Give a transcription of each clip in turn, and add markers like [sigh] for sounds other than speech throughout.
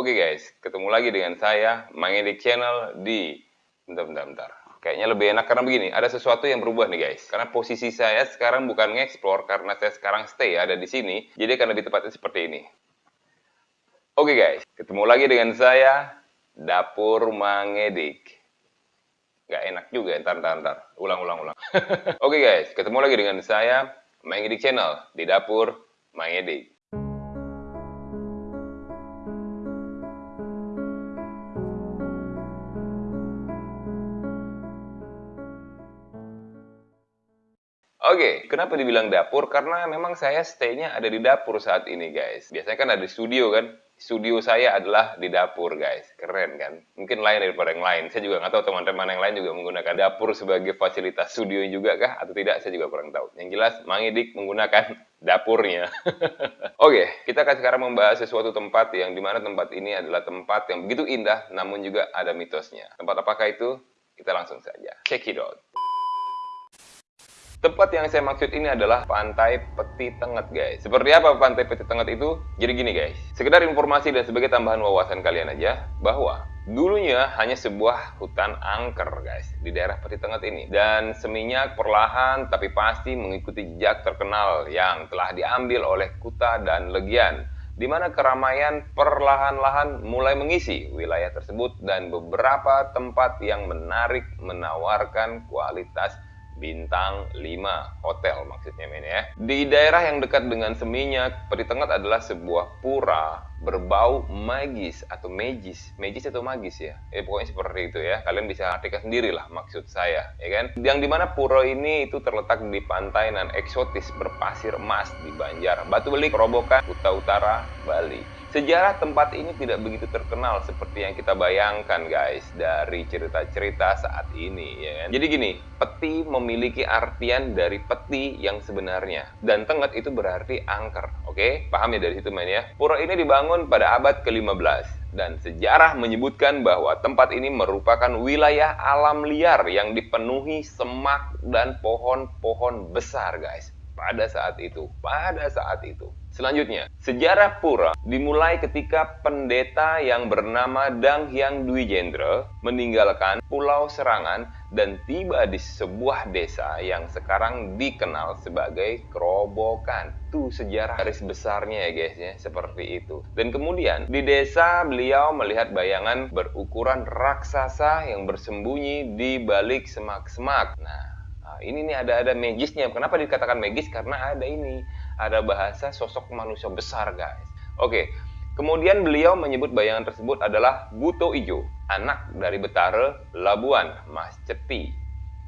Oke guys, ketemu lagi dengan saya, Mangedik Channel di... Bentar, bentar, bentar. Kayaknya lebih enak karena begini, ada sesuatu yang berubah nih guys. Karena posisi saya sekarang bukan nge-explore, karena saya sekarang stay ada di sini. Jadi karena di tempatnya seperti ini. Oke guys, ketemu lagi dengan saya, Dapur Mangedik. Gak enak juga, ntar, ntar, ntar. Ulang, ulang, ulang. [laughs] Oke guys, ketemu lagi dengan saya, Mangedik Channel di Dapur Mangedik. Oke, kenapa dibilang dapur? Karena memang saya stay-nya ada di dapur saat ini, guys. Biasanya kan ada di studio, kan? Studio saya adalah di dapur, guys. Keren, kan? Mungkin lain daripada yang lain. Saya juga nggak tahu teman-teman yang lain juga menggunakan dapur sebagai fasilitas studio juga kah? Atau tidak, saya juga kurang tahu. Yang jelas, Mangidik menggunakan [laughs] dapurnya. [laughs] Oke, kita akan sekarang membahas sesuatu tempat yang di mana tempat ini adalah tempat yang begitu indah, namun juga ada mitosnya. Tempat apakah itu? Kita langsung saja. Check it out. Tempat yang saya maksud ini adalah Pantai Peti Tenget, guys. Seperti apa Pantai Peti Tenget itu? Jadi gini, guys. Sekedar informasi dan sebagai tambahan wawasan kalian aja, bahwa dulunya hanya sebuah hutan angker, guys, di daerah Peti Tenget ini. Dan seminyak perlahan tapi pasti mengikuti jejak terkenal yang telah diambil oleh Kuta dan Legian di mana keramaian perlahan-lahan mulai mengisi wilayah tersebut dan beberapa tempat yang menarik menawarkan kualitas bintang 5 hotel maksudnya men ya. Di daerah yang dekat dengan Seminyak, Tengah adalah sebuah pura berbau magis atau magis, magis atau magis ya. Eh pokoknya seperti itu ya. Kalian bisa artikan sendiri lah maksud saya, ya kan? Yang di mana pura ini itu terletak di pantai nan eksotis berpasir emas di Banjar, Batu Belik, Robokan, Kuta Utara, Bali. Sejarah tempat ini tidak begitu terkenal seperti yang kita bayangkan guys dari cerita-cerita saat ini ya kan. Jadi gini, peti memiliki artian dari peti yang sebenarnya dan tenget itu berarti angker. Oke, paham ya dari situ main ya. Pura ini dibangun pada abad ke-15 dan sejarah menyebutkan bahwa tempat ini merupakan wilayah alam liar yang dipenuhi semak dan pohon-pohon besar guys. Pada saat itu pada saat itu Selanjutnya, sejarah Pura dimulai ketika pendeta yang bernama Dang Hyang Dwi Jendra meninggalkan Pulau Serangan dan tiba di sebuah desa yang sekarang dikenal sebagai Kerobokan. Itu sejarah garis besarnya ya guys ya, seperti itu. Dan kemudian di desa beliau melihat bayangan berukuran raksasa yang bersembunyi di balik semak-semak. Nah, ini nih ada ada magisnya. Kenapa dikatakan magis? Karena ada ini ada bahasa sosok manusia besar guys. Oke, kemudian beliau menyebut bayangan tersebut adalah Buto Ijo, anak dari Betara Labuan, Mas Ceti.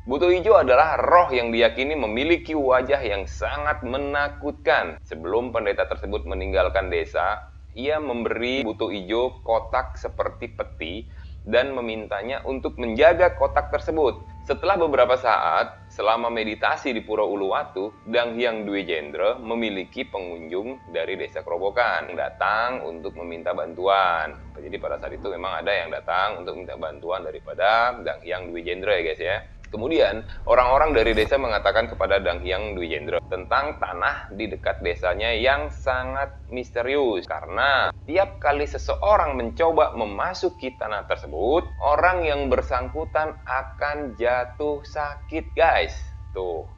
Buto Ijo adalah roh yang diyakini memiliki wajah yang sangat menakutkan. Sebelum pendeta tersebut meninggalkan desa, ia memberi Buto Ijo kotak seperti peti dan memintanya untuk menjaga kotak tersebut. Setelah beberapa saat, selama meditasi di Pura Uluwatu, Dang Hyang Dwi Jendra memiliki pengunjung dari desa Kerobokan yang datang untuk meminta bantuan. Jadi pada saat itu memang ada yang datang untuk minta bantuan daripada Dang Hyang Dwi Jendra ya guys ya. Kemudian, orang-orang dari desa mengatakan kepada Dang Hyang Dwi Jendra tentang tanah di dekat desanya yang sangat misterius. Karena tiap kali seseorang mencoba memasuki tanah tersebut, orang yang bersangkutan akan jatuh sakit, guys. Tuh,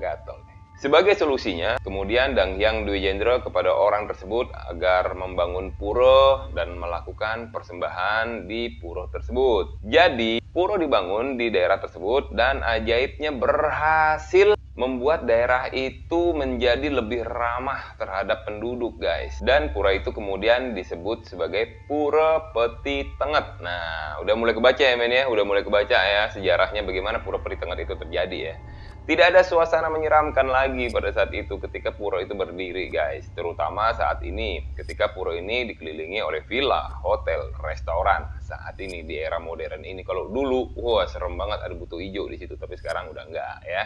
gatel. Sebagai solusinya, kemudian Dang Hyang Dwi Jendra kepada orang tersebut agar membangun pura dan melakukan persembahan di pura tersebut. Jadi, pura dibangun di daerah tersebut dan ajaibnya berhasil membuat daerah itu menjadi lebih ramah terhadap penduduk guys. Dan pura itu kemudian disebut sebagai pura peti tenget. Nah udah mulai kebaca ya men ya? Udah mulai kebaca ya sejarahnya bagaimana pura peti tenget itu terjadi ya tidak ada suasana menyeramkan lagi pada saat itu ketika pura itu berdiri guys. Terutama saat ini ketika pura ini dikelilingi oleh villa, hotel, restoran. Saat ini di era modern ini kalau dulu wah serem banget ada butuh hijau di situ tapi sekarang udah enggak ya.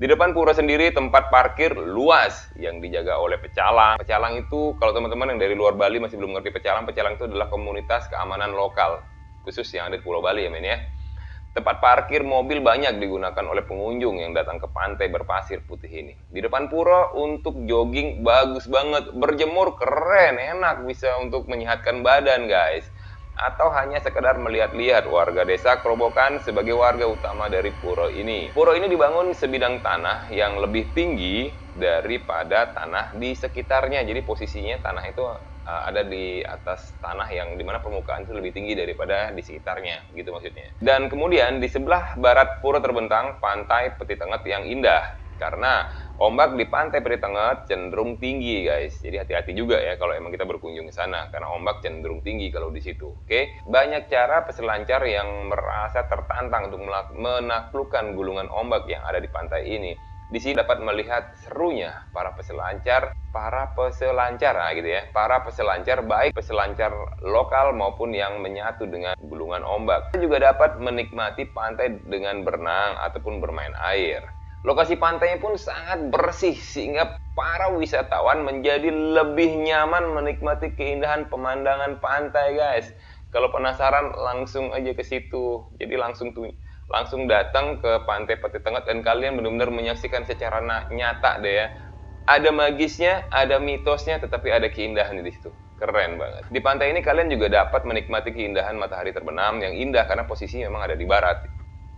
Di depan pura sendiri tempat parkir luas yang dijaga oleh pecalang. Pecalang itu kalau teman-teman yang dari luar Bali masih belum ngerti pecalang, pecalang itu adalah komunitas keamanan lokal khusus yang ada di Pulau Bali ya men ya. Tempat parkir mobil banyak digunakan oleh pengunjung yang datang ke pantai berpasir putih ini. Di depan pura untuk jogging bagus banget, berjemur keren, enak, bisa untuk menyehatkan badan guys. Atau hanya sekedar melihat-lihat warga desa Kerobokan sebagai warga utama dari pura ini. Pura ini dibangun sebidang tanah yang lebih tinggi daripada tanah di sekitarnya. Jadi posisinya tanah itu uh, ada di atas tanah yang di mana permukaan itu lebih tinggi daripada di sekitarnya gitu maksudnya. Dan kemudian di sebelah barat pura terbentang pantai Peti Tenget yang indah. Karena ombak di pantai Peti Tenget cenderung tinggi guys. Jadi hati-hati juga ya kalau emang kita berkunjung ke sana karena ombak cenderung tinggi kalau di situ oke? Banyak cara peselancar yang merasa tertantang untuk menaklukkan gulungan ombak yang ada di pantai ini di sini dapat melihat serunya para peselancar, para peselancar nah gitu ya, para peselancar baik peselancar lokal maupun yang menyatu dengan gulungan ombak. Kita juga dapat menikmati pantai dengan berenang ataupun bermain air. Lokasi pantainya pun sangat bersih sehingga para wisatawan menjadi lebih nyaman menikmati keindahan pemandangan pantai guys. Kalau penasaran langsung aja ke situ. Jadi langsung tuh langsung datang ke pantai Peti Tengah dan kalian benar-benar menyaksikan secara nyata deh ya. Ada magisnya, ada mitosnya, tetapi ada keindahan di situ. Keren banget. Di pantai ini kalian juga dapat menikmati keindahan matahari terbenam yang indah karena posisinya memang ada di barat.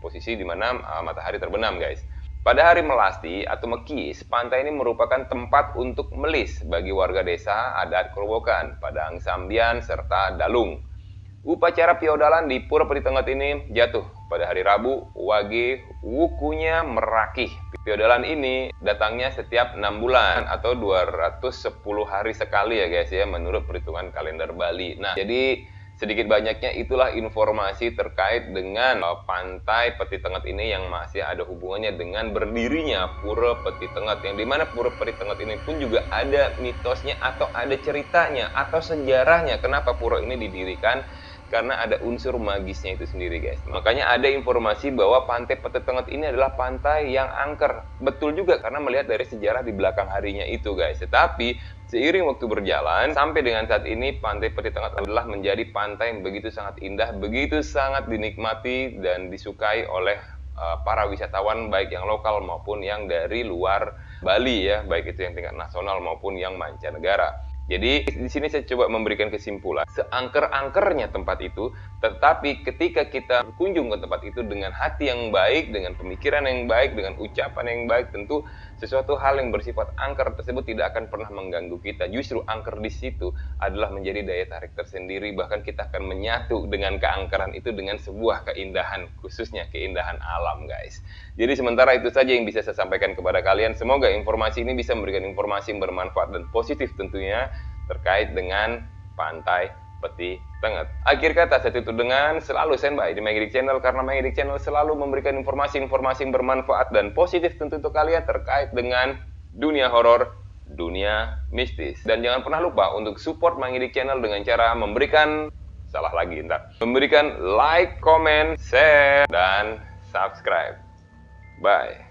Posisi di mana uh, matahari terbenam, guys. Pada hari melasti atau mekis, pantai ini merupakan tempat untuk melis bagi warga desa adat Kerobokan, Padang Sambian, serta Dalung. Upacara piodalan di Pura Peti Tengah ini jatuh pada hari Rabu, Wage wukunya merakih. Piodalan ini datangnya setiap 6 bulan atau 210 hari sekali ya guys ya menurut perhitungan kalender Bali. Nah, jadi sedikit banyaknya itulah informasi terkait dengan uh, pantai Peti Tengah ini yang masih ada hubungannya dengan berdirinya Pura Peti Tengah yang di mana Pura Peti Tengah ini pun juga ada mitosnya atau ada ceritanya atau sejarahnya kenapa pura ini didirikan karena ada unsur magisnya itu sendiri guys. Makanya ada informasi bahwa pantai Peti Tengah ini adalah pantai yang angker. Betul juga karena melihat dari sejarah di belakang harinya itu guys. Tetapi seiring waktu berjalan sampai dengan saat ini pantai Peti Tengah adalah menjadi pantai yang begitu sangat indah, begitu sangat dinikmati dan disukai oleh uh, para wisatawan baik yang lokal maupun yang dari luar Bali ya, baik itu yang tingkat nasional maupun yang mancanegara. Jadi di sini saya coba memberikan kesimpulan seangker-angkernya tempat itu, tetapi ketika kita berkunjung ke tempat itu dengan hati yang baik, dengan pemikiran yang baik, dengan ucapan yang baik, tentu sesuatu hal yang bersifat angker tersebut tidak akan pernah mengganggu kita. Justru angker di situ adalah menjadi daya tarik tersendiri, bahkan kita akan menyatu dengan keangkeran itu dengan sebuah keindahan, khususnya keindahan alam, guys. Jadi sementara itu saja yang bisa saya sampaikan kepada kalian. Semoga informasi ini bisa memberikan informasi yang bermanfaat dan positif tentunya terkait dengan pantai Peti Tengah. Akhir kata saya tutup dengan selalu standby di Magic Channel karena Magic Channel selalu memberikan informasi-informasi yang bermanfaat dan positif tentu untuk kalian terkait dengan dunia horor, dunia mistis. Dan jangan pernah lupa untuk support Magic Channel dengan cara memberikan salah lagi entar. Memberikan like, comment, share dan subscribe. Bye.